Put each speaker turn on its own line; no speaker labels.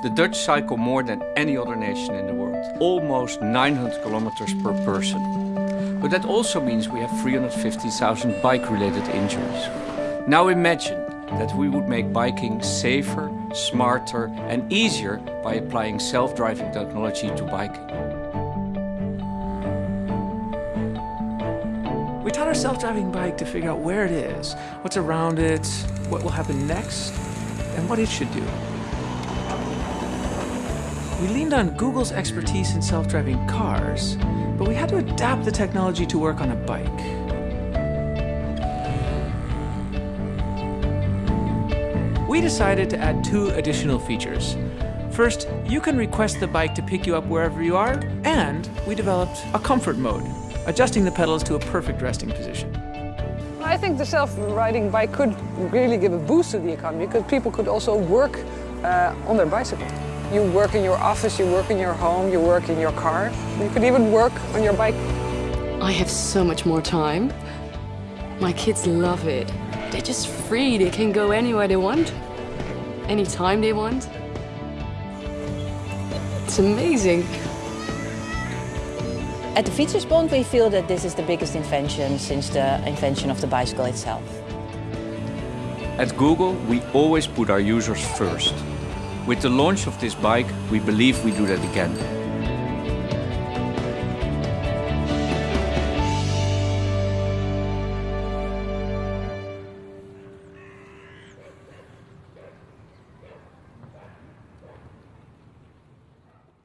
The Dutch cycle more than any other nation in the world, almost 900 kilometers per person. But that also means we have 350,000 bike-related injuries. Now imagine that we would make biking safer, smarter and easier by applying self-driving technology to biking.
We taught our self-driving bike to figure out where it is, what's around it, what will happen next, and what it should do. We leaned on Google's expertise in self-driving cars, but we had to adapt the technology to work on a bike. We decided to add two additional features. First, you can request the bike to pick you up wherever you are, and we developed a comfort mode, adjusting the pedals to a perfect resting position.
I think the self-riding bike could really give a boost to the economy because people could also work uh, on their bicycle. You work in your office, you work in your home, you work in your car. You could even work on your bike.
I have so much more time. My kids love it. They're just free. They can go anywhere they want, anytime they want. It's amazing.
At the Fietsersbond we feel that this is the biggest invention since the invention of the bicycle itself.
At Google, we always put our users first. With the launch of this bike, we believe we do that again.